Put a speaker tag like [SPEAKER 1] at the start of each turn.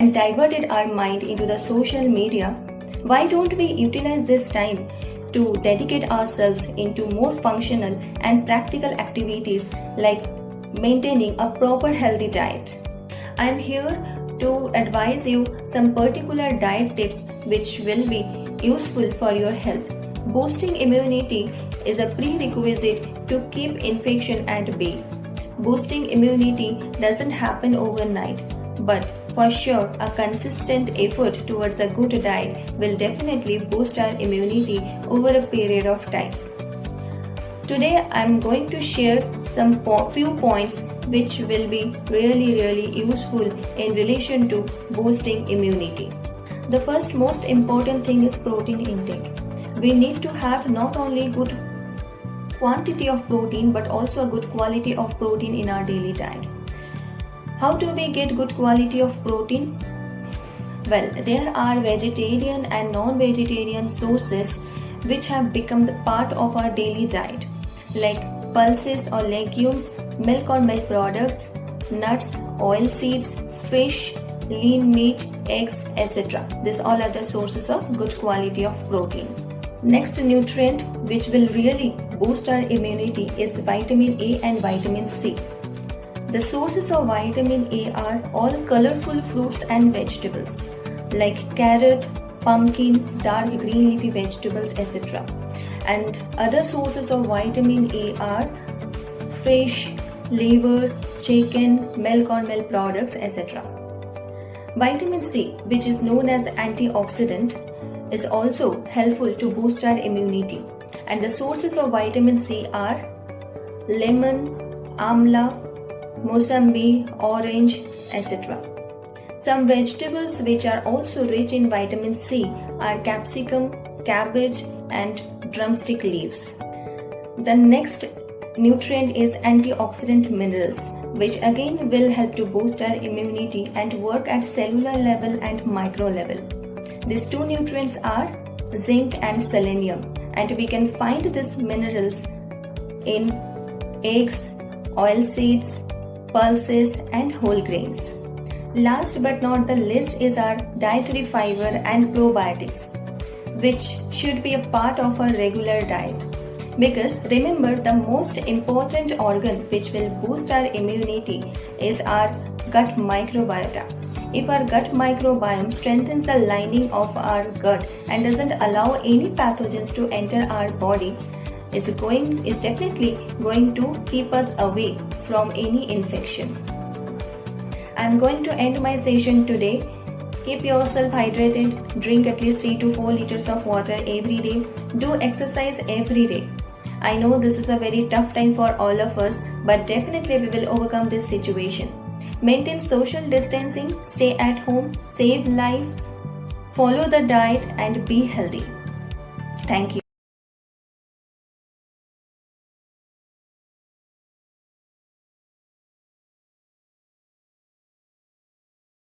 [SPEAKER 1] and diverted our mind into the social media, why don't we utilize this time to dedicate ourselves into more functional and practical activities like maintaining a proper healthy diet? I am here to advise you some particular diet tips which will be useful for your health. Boosting immunity is a prerequisite to keep infection at bay. Boosting immunity doesn't happen overnight, but for sure, a consistent effort towards a good diet will definitely boost our immunity over a period of time. Today, I'm going to share some po- few points which will be really, really useful in relation to boosting immunity. The first most important thing is protein intake. We need to have not only good quantity of protein but also a good quality of protein in our daily diet. How do we get good quality of protein? Well, there are vegetarian and non vegetarian sources which have become part of our daily diet, like pulses or legumes, milk or milk products, nuts, oil seeds, fish, lean meat, eggs, etc. These all are the sources of good quality of protein. Next nutrient which will really boost our immunity is vitamin A and vitamin C. The sources of vitamin A are all colorful fruits and vegetables like carrot, pumpkin, dark green leafy vegetables, etc. And other sources of vitamin A are fish, liver, chicken, milk or milk products, etc. Vitamin C, which is known as antioxidant, is also helpful to boost our immunity. And the sources of vitamin C are lemon, amla, mosambi, orange, etc. Some vegetables which are also rich in vitamin C are capsicum, cabbage, and drumstick leaves. The next nutrient is antioxidant minerals, which again will help to boost our immunity and work at cellular level and micro level. These two nutrients are zinc and selenium, and we can find these minerals in eggs, oil seeds, pulses, and whole grains. Last but not the least is our dietary fiber and probiotics, which should be a part of our regular diet. Because remember, the most important organ which will boost our immunity is our gut microbiota. If our gut microbiome strengthens the lining of our gut and doesn't allow any pathogens to enter our body, is going is definitely going to keep us away from any infection. I'm going to end my session today. Keep yourself hydrated, drink at least 3 to 4 liters of water every day, do exercise every day. I know this is a very tough time for all of us, but definitely we will overcome this situation. Maintain social distancing, stay at home, save life, follow the diet, and be healthy. Thank you.